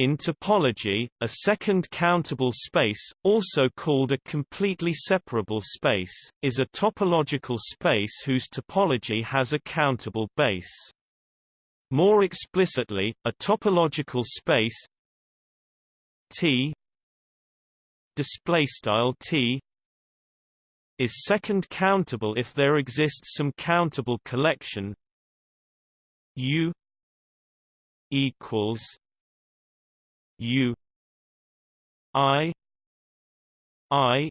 In topology, a second countable space, also called a completely separable space, is a topological space whose topology has a countable base. More explicitly, a topological space T displaystyle T is second countable if there exists some countable collection U equals U I I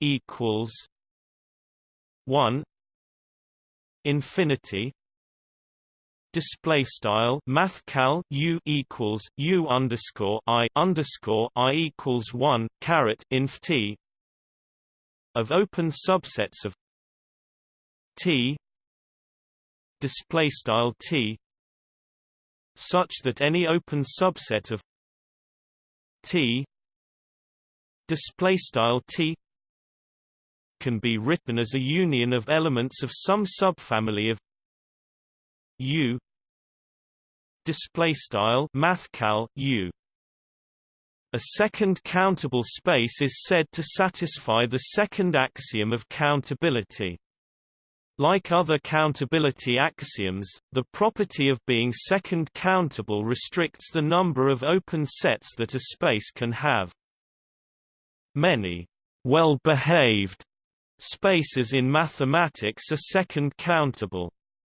equals one infinity display style mathcal u equals u underscore i underscore i equals one caret inf t of open subsets of t display style t such that any open subset of T display style T can be written as a union of elements of some subfamily of U display style mathcal U. A second countable space is said to satisfy the second axiom of countability like other countability axioms, the property of being second countable restricts the number of open sets that a space can have. Many well-behaved spaces in mathematics are second countable.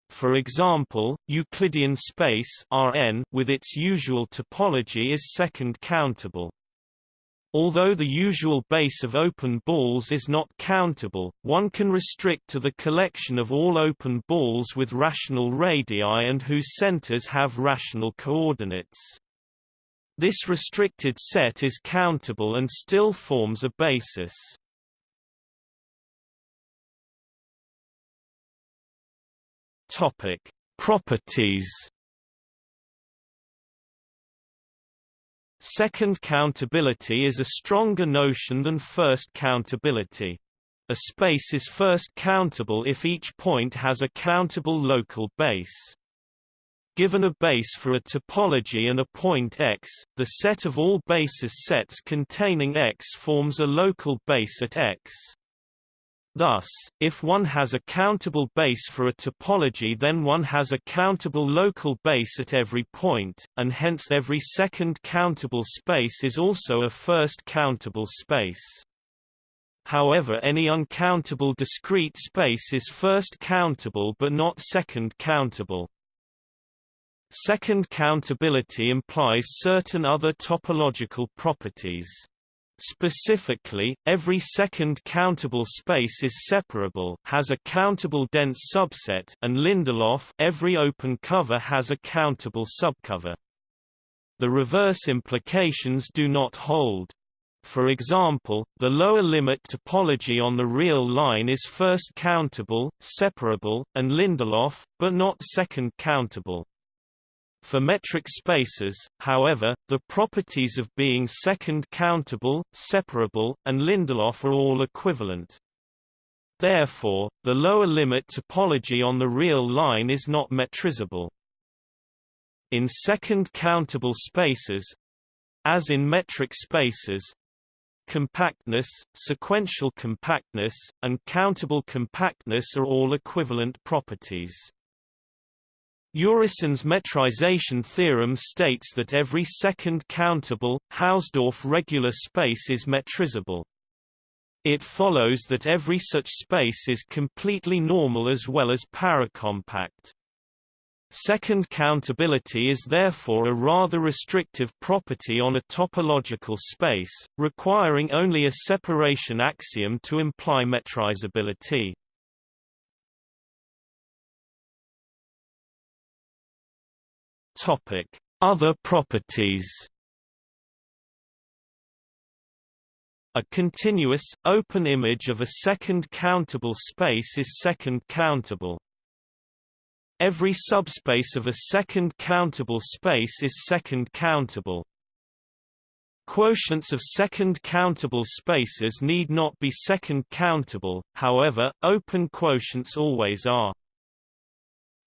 For example, Euclidean space Rn with its usual topology is second countable. Although the usual base of open balls is not countable, one can restrict to the collection of all open balls with rational radii and whose centers have rational coordinates. This restricted set is countable and still forms a basis. Topic: Properties Second countability is a stronger notion than first countability. A space is first countable if each point has a countable local base. Given a base for a topology and a point X, the set of all basis sets containing X forms a local base at X. Thus, if one has a countable base for a topology then one has a countable local base at every point, and hence every second countable space is also a first countable space. However any uncountable discrete space is first countable but not second countable. Second countability implies certain other topological properties. Specifically, every second countable space is separable has a countable dense subset and Lindelof every open cover has a countable subcover. The reverse implications do not hold. For example, the lower limit topology on the real line is first countable, separable, and Lindelof, but not second countable. For metric spaces, however, the properties of being second countable, separable, and Lindelof are all equivalent. Therefore, the lower limit topology on the real line is not metrizable. In second countable spaces as in metric spaces compactness, sequential compactness, and countable compactness are all equivalent properties. Urysohn's metrization theorem states that every second countable, Hausdorff regular space is metrizable. It follows that every such space is completely normal as well as paracompact. Second countability is therefore a rather restrictive property on a topological space, requiring only a separation axiom to imply metrizability. Topic: Other properties. A continuous, open image of a second countable space is second countable. Every subspace of a second countable space is second countable. Quotients of second countable spaces need not be second countable, however, open quotients always are.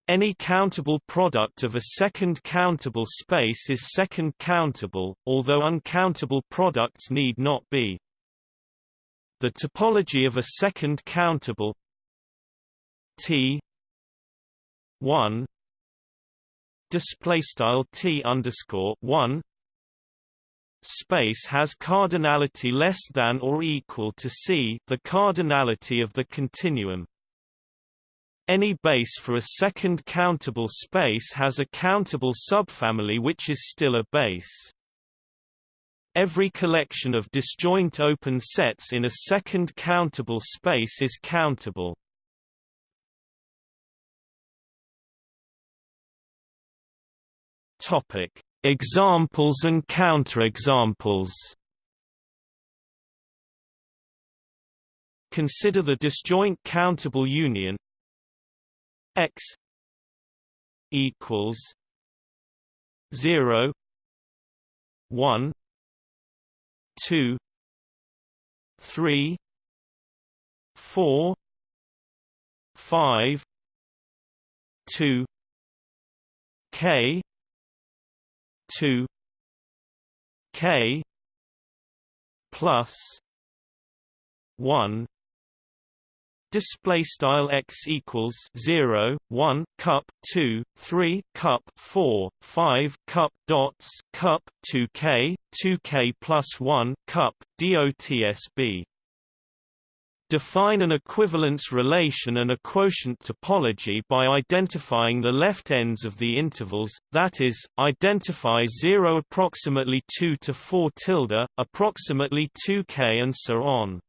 Any countable product of a second countable space is second countable, although uncountable products need not be. The topology of a second countable T 1 display style T underscore 1 space has cardinality less than or equal to C the cardinality of the continuum any base for a second countable space has a countable subfamily which is still a base. Every collection of disjoint open sets in a second countable space is countable. Topic: Examples and counterexamples. Consider the disjoint countable union x equals 0 1 2 3 4 5 2 k 2 k plus 1 display style x equals 0 1 cup 2 3 cup 4 5 cup dots cup 2k 2k plus 1 cup dotsb Define an equivalence relation and a quotient topology by identifying the left ends of the intervals, that is, identify 0 approximately 2 to 4 tilde, approximately 2k and so on.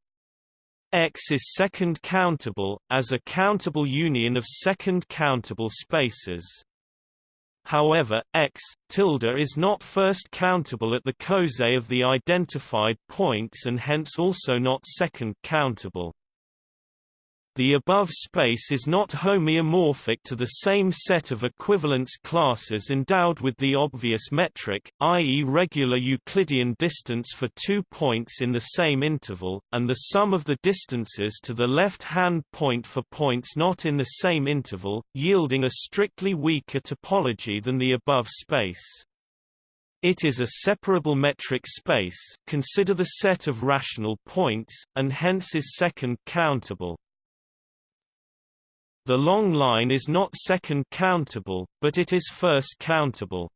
X is second countable, as a countable union of second countable spaces. However, X, tilde is not first countable at the coset of the identified points and hence also not second countable. The above space is not homeomorphic to the same set of equivalence classes endowed with the obvious metric, i.e. regular Euclidean distance for two points in the same interval, and the sum of the distances to the left-hand point for points not in the same interval, yielding a strictly weaker topology than the above space. It is a separable metric space consider the set of rational points, and hence is second countable. The long line is not second countable, but it is first countable.